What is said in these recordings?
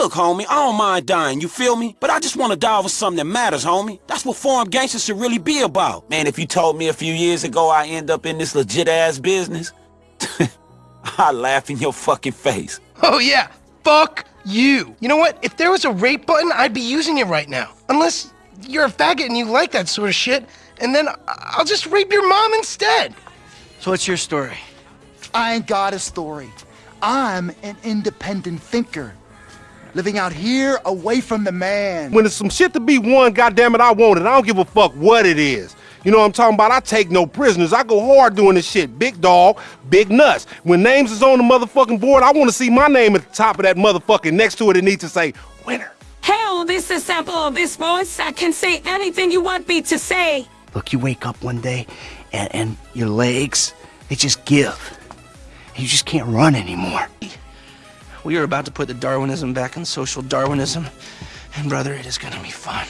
Look, homie, I don't mind dying, you feel me? But I just want to die over something that matters, homie. That's what foreign gangsters should really be about. Man, if you told me a few years ago I end up in this legit-ass business, I'd laugh in your fucking face. Oh yeah, fuck you. You know what? If there was a rape button, I'd be using it right now. Unless you're a faggot and you like that sort of shit, and then I'll just rape your mom instead. So what's your story? I ain't got a story. I'm an independent thinker. Living out here away from the man. When there's some shit to be won, goddamn it, I want it. I don't give a fuck what it is. You know what I'm talking about? I take no prisoners. I go hard doing this shit. Big dog, big nuts. When names is on the motherfucking board, I want to see my name at the top of that motherfucking next to it. It needs to say winner. Hell, this is sample of this voice. I can say anything you want me to say. Look, you wake up one day and, and your legs, they just give. You just can't run anymore. We are about to put the Darwinism back in social Darwinism. And brother, it is gonna be fun.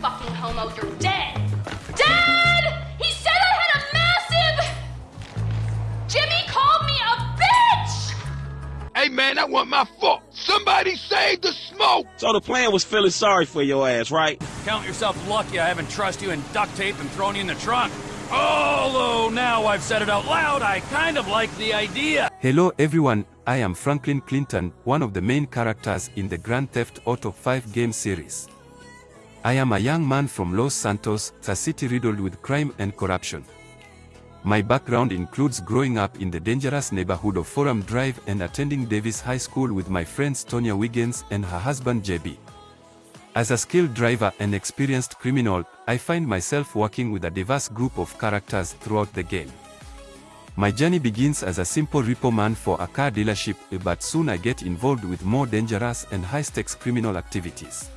Fucking homo, you're dead! Dad! He said I had a massive... Jimmy called me a bitch! Hey man, I wasn't my fuck! Somebody save the smoke! So the plan was feeling sorry for your ass, right? Count yourself lucky I haven't trussed you in duct tape and thrown you in the trunk. Although now I've said it out loud, I kind of like the idea. Hello everyone, I am Franklin Clinton, one of the main characters in the Grand Theft Auto 5 game series. I am a young man from Los Santos, a city riddled with crime and corruption. My background includes growing up in the dangerous neighborhood of Forum Drive and attending Davis High School with my friends Tonya Wiggins and her husband JB. As a skilled driver and experienced criminal, I find myself working with a diverse group of characters throughout the game. My journey begins as a simple repo man for a car dealership, but soon I get involved with more dangerous and high-stakes criminal activities.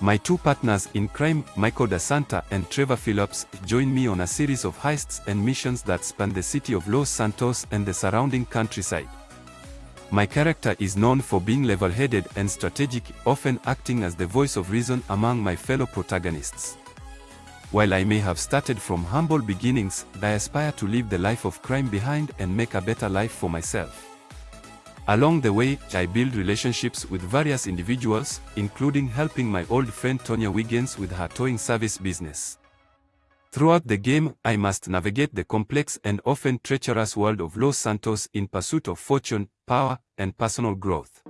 My two partners in crime, Michael DeSanta and Trevor Phillips, join me on a series of heists and missions that span the city of Los Santos and the surrounding countryside. My character is known for being level-headed and strategic, often acting as the voice of reason among my fellow protagonists. While I may have started from humble beginnings, I aspire to leave the life of crime behind and make a better life for myself. Along the way, I build relationships with various individuals, including helping my old friend Tonya Wiggins with her towing service business. Throughout the game, I must navigate the complex and often treacherous world of Los Santos in pursuit of fortune, power, and personal growth.